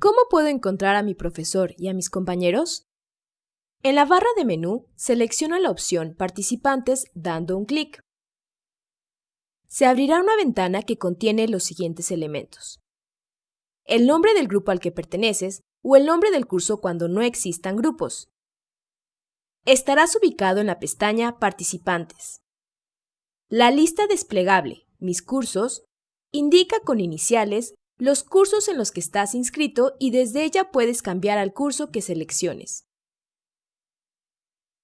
¿Cómo puedo encontrar a mi profesor y a mis compañeros? En la barra de menú, selecciona la opción Participantes dando un clic. Se abrirá una ventana que contiene los siguientes elementos. El nombre del grupo al que perteneces o el nombre del curso cuando no existan grupos. Estarás ubicado en la pestaña Participantes. La lista desplegable, Mis cursos, indica con iniciales los cursos en los que estás inscrito y desde ella puedes cambiar al curso que selecciones.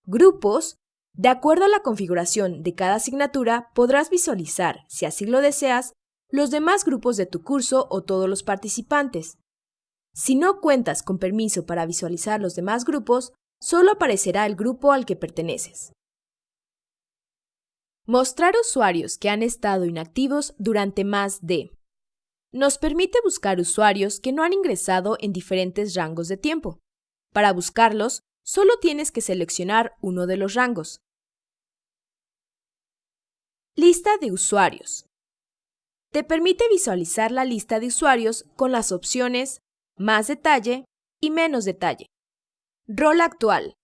Grupos. De acuerdo a la configuración de cada asignatura, podrás visualizar, si así lo deseas, los demás grupos de tu curso o todos los participantes. Si no cuentas con permiso para visualizar los demás grupos, solo aparecerá el grupo al que perteneces. Mostrar usuarios que han estado inactivos durante más de nos permite buscar usuarios que no han ingresado en diferentes rangos de tiempo. Para buscarlos, solo tienes que seleccionar uno de los rangos. Lista de usuarios. Te permite visualizar la lista de usuarios con las opciones Más detalle y Menos detalle. Rol actual.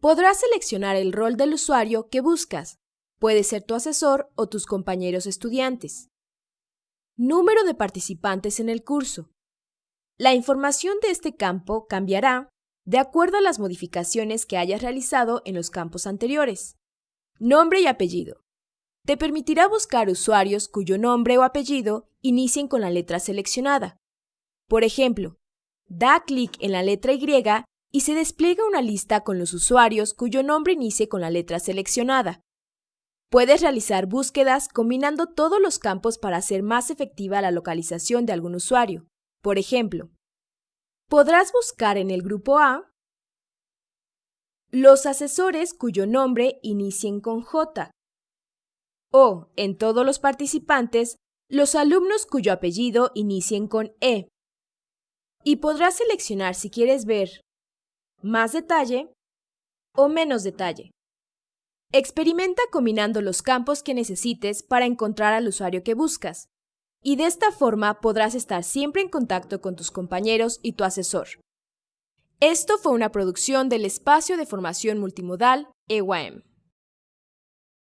Podrás seleccionar el rol del usuario que buscas. Puede ser tu asesor o tus compañeros estudiantes. Número de participantes en el curso. La información de este campo cambiará de acuerdo a las modificaciones que hayas realizado en los campos anteriores. Nombre y apellido. Te permitirá buscar usuarios cuyo nombre o apellido inicien con la letra seleccionada. Por ejemplo, da clic en la letra Y y se despliega una lista con los usuarios cuyo nombre inicie con la letra seleccionada. Puedes realizar búsquedas combinando todos los campos para hacer más efectiva la localización de algún usuario. Por ejemplo, podrás buscar en el grupo A los asesores cuyo nombre inicien con J o, en todos los participantes, los alumnos cuyo apellido inicien con E. Y podrás seleccionar si quieres ver más detalle o menos detalle. Experimenta combinando los campos que necesites para encontrar al usuario que buscas, y de esta forma podrás estar siempre en contacto con tus compañeros y tu asesor. Esto fue una producción del Espacio de Formación Multimodal EYM.